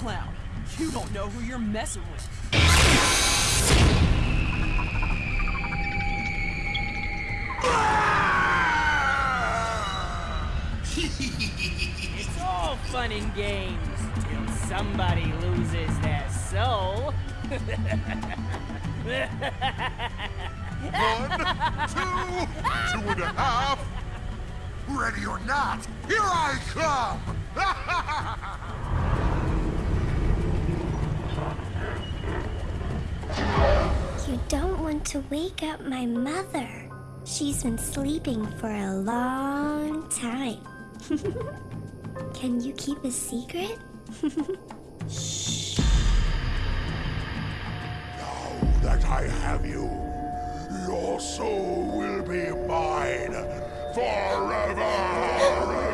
clown? You don't know who you're messing with. It's all fun and games till somebody loses their soul. One, two, two and a half. Ready or not, here I come! You don't want to wake up my mother. She's been sleeping for a long time. Can you keep a secret? Now that I have you, your soul will be mine forever!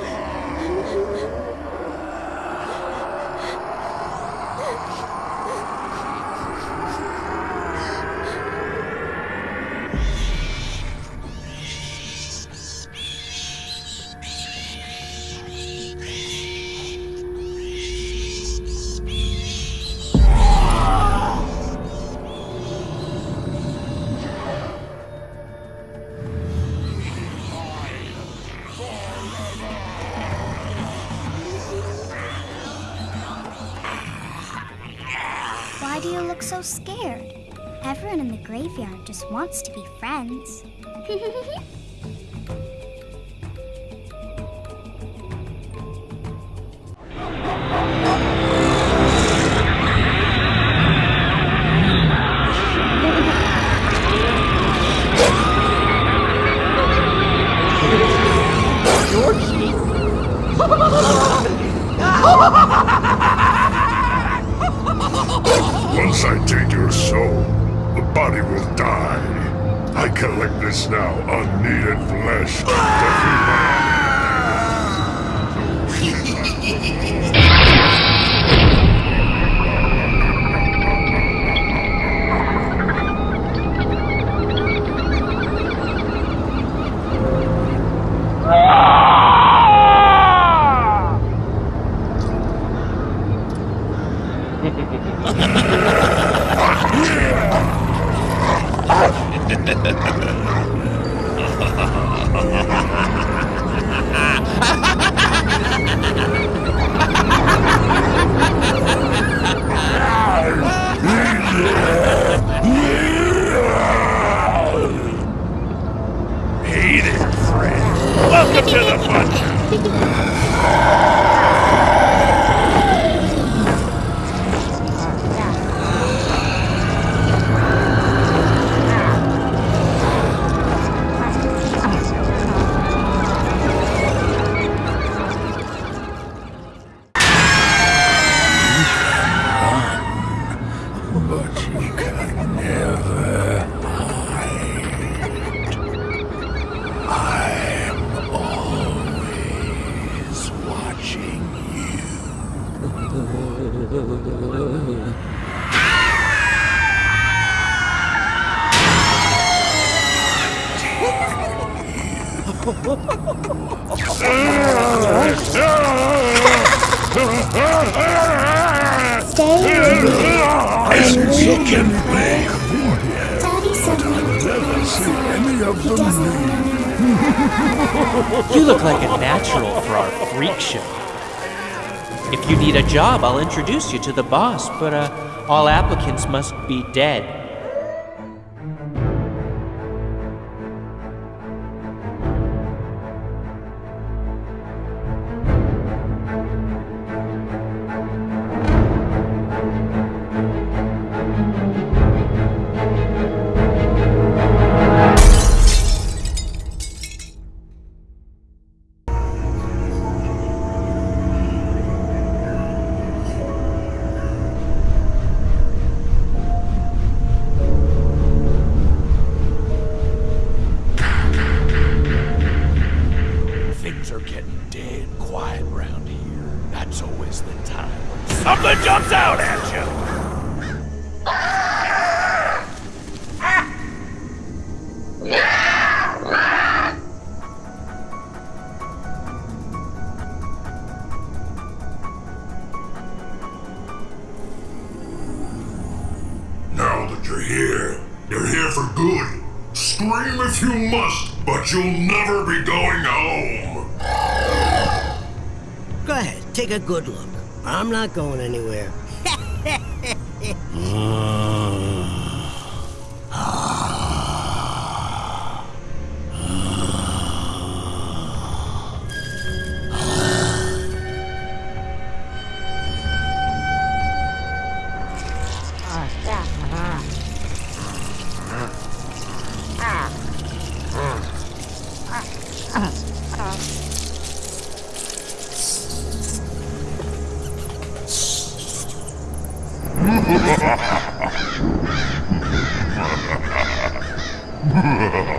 Wants to be friends. were never see any of them You look like a natural for our freak show. If you need a job, I'll introduce you to the boss, but uh, all applicants must be dead. You must, but you'll never be going home. Go ahead, take a good look. I'm not going anywhere. Ha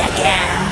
again.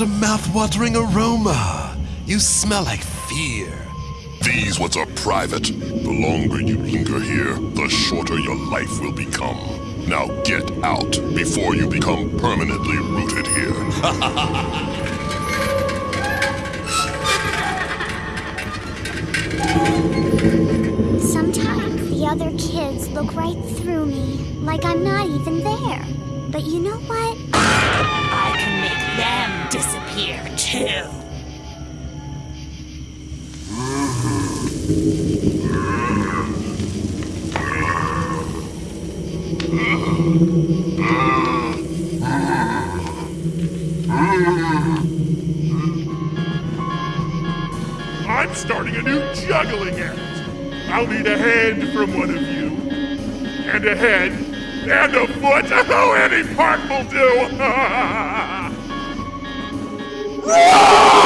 What a mouth-watering aroma! You smell like fear. These what's are private. The longer you linger here, the shorter your life will become. Now get out before you become permanently rooted here. Sometimes the other kids look right through me, like I'm not even there. But you know what? here too. I'm starting a new juggling act. I'll need a hand from one of you, and a head, and a foot. Oh, any part will do. No!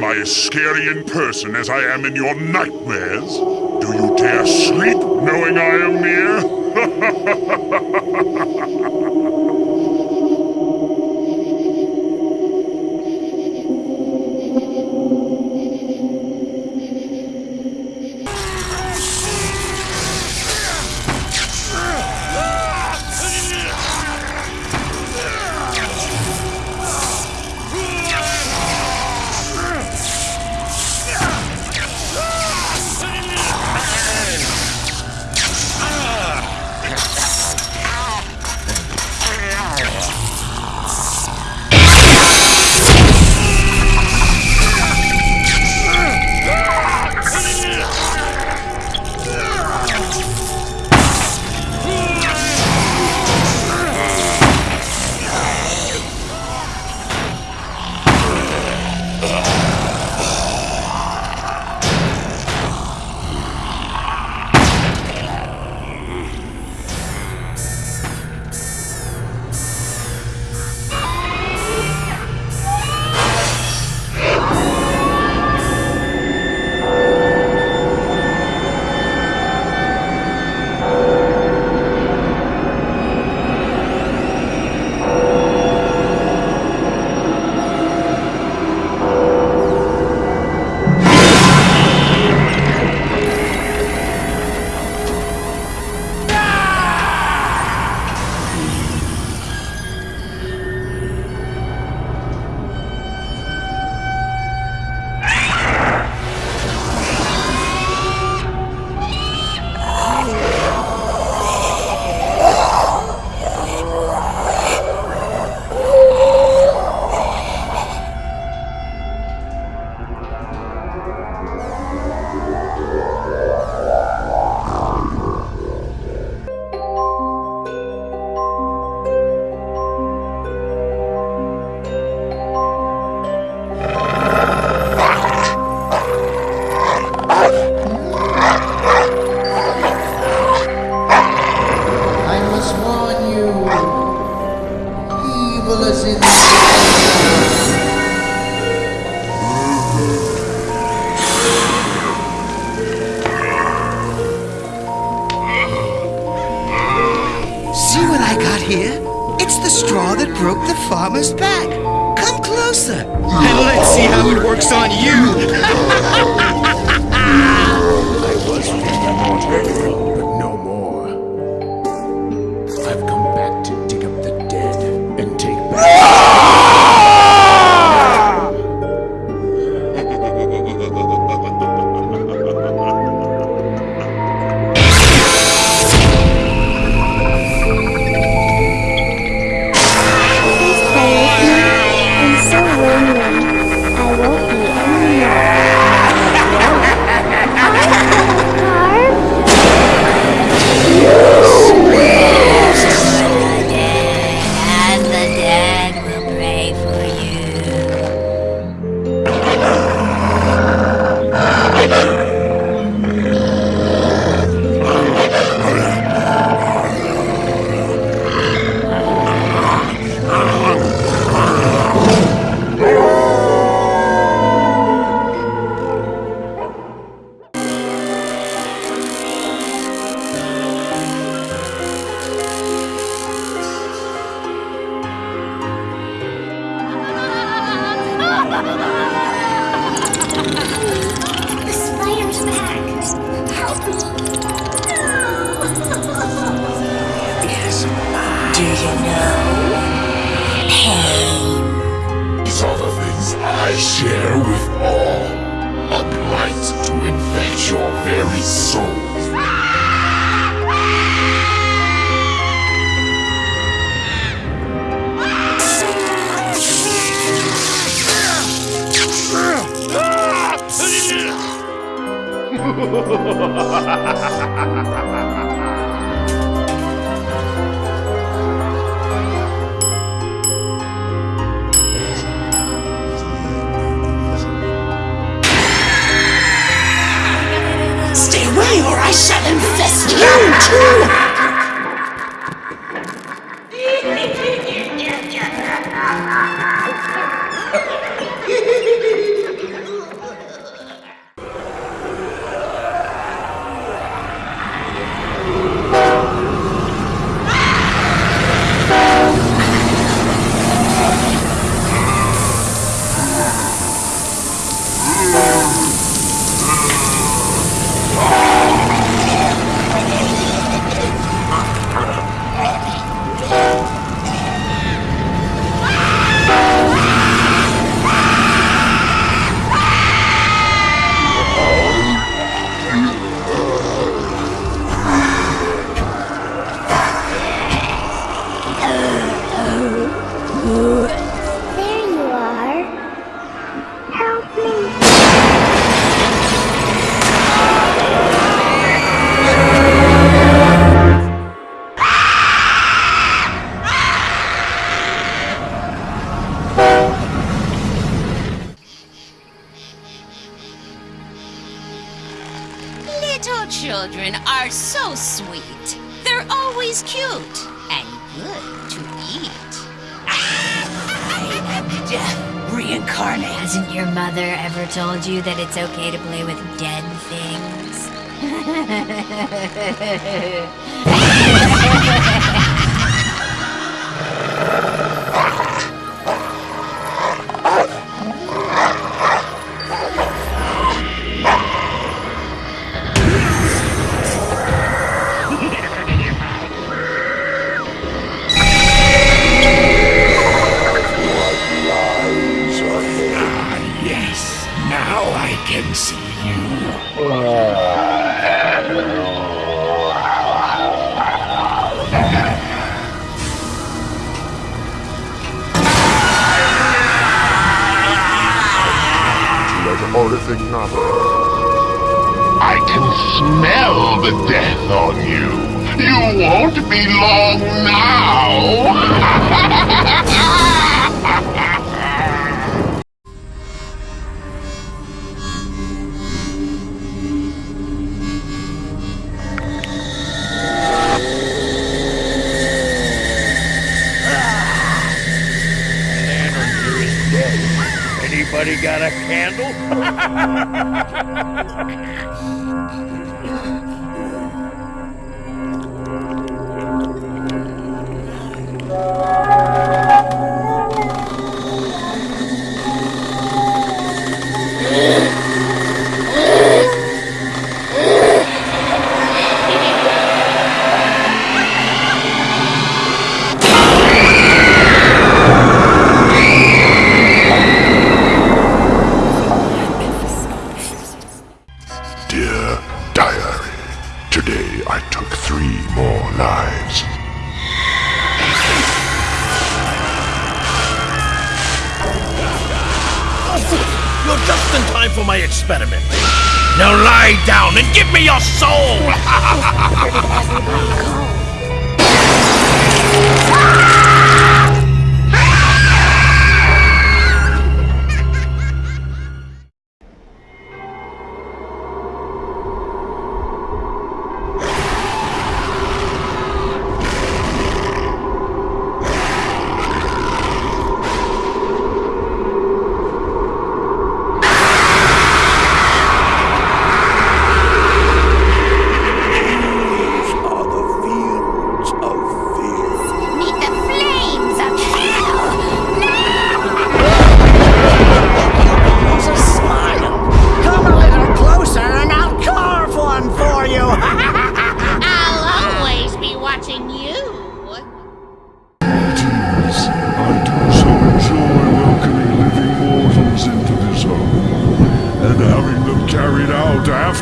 am I as scary in person as I am in your nightmares? Do you dare sleep knowing I am near? so I share with all. A blight to infect your very soul. Stay infest you too! Mother ever told you that it's okay to play with dead things? Horrific novel. I can smell the death on you. You won't be long now. got a candle? Now lie down and give me your soul!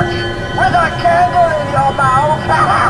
torch with a candle in your mouth.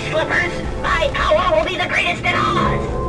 slippers. My power will be the greatest in Oz.